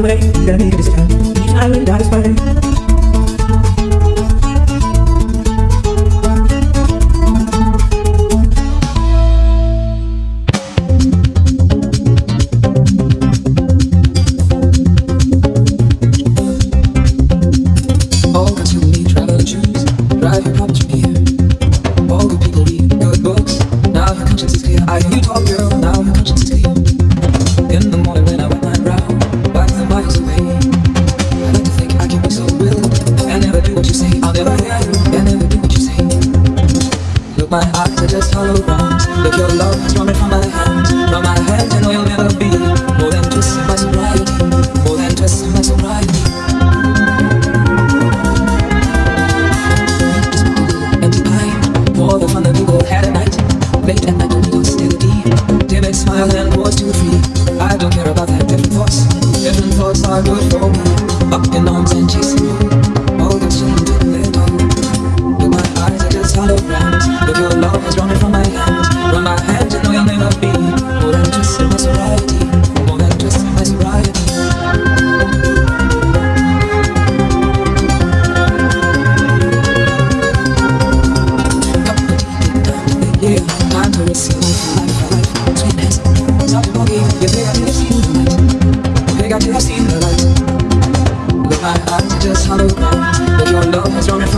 highway. 好的